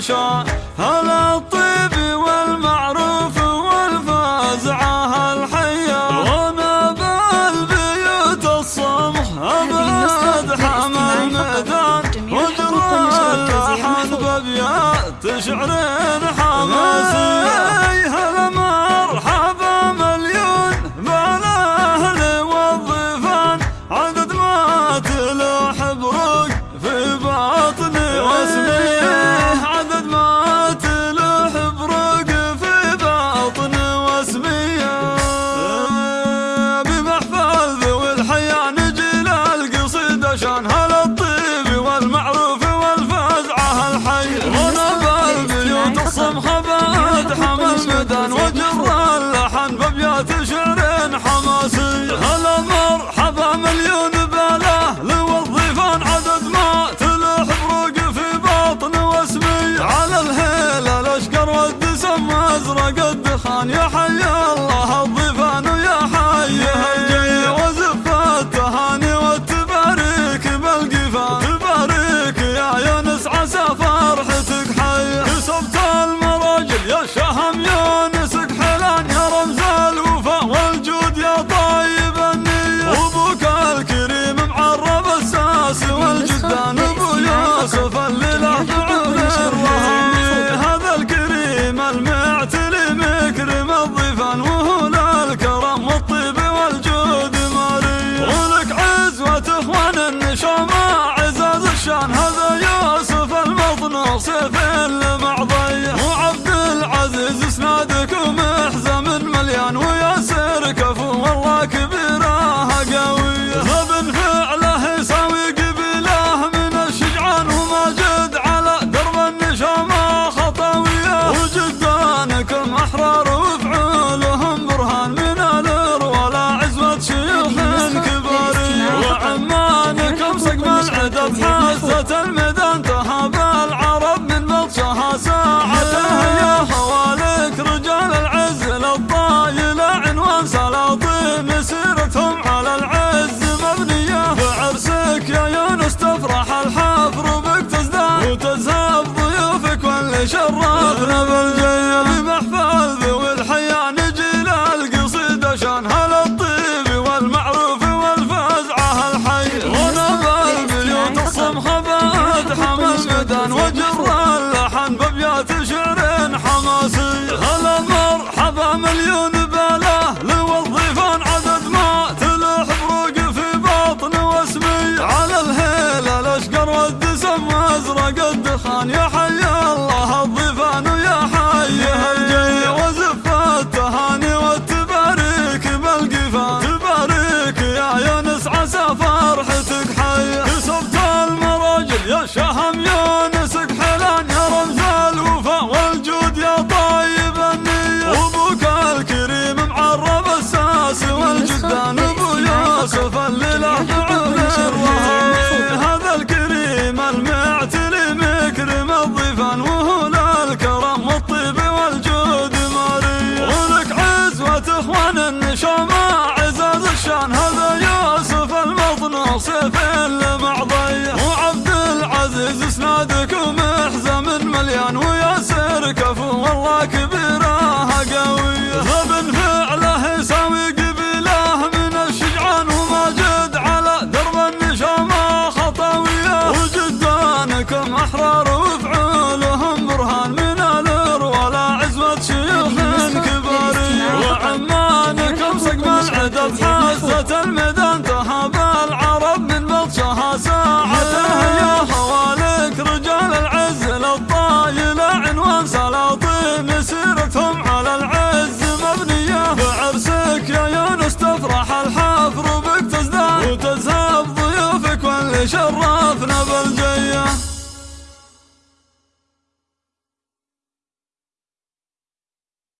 العشاء هلا الطيب والمعروف والفازعة الحية وما بالبيوت الصمح أبعد حمى الميدان ودرى اللحن بأبيات شعرين زاد حمامدان وجر اللحن بابيات شعر حماسي هلا مرحبا مليون باله لوظيفان عدد ما تلح بروق في بطن واسمي. على الهيلة الأشقر والدسم أزرق الدخان يا حي قد خان يا حلي. ساعة المدن تهب العرب من بطشها ساعته يا هوالك رجال العز للطايلة عنوان سلاطين مسيرتهم على العز. مبنية بعرسك يا يونس تفرح الحفر بك تزداد. وتزهب ضيوفك واللي شراه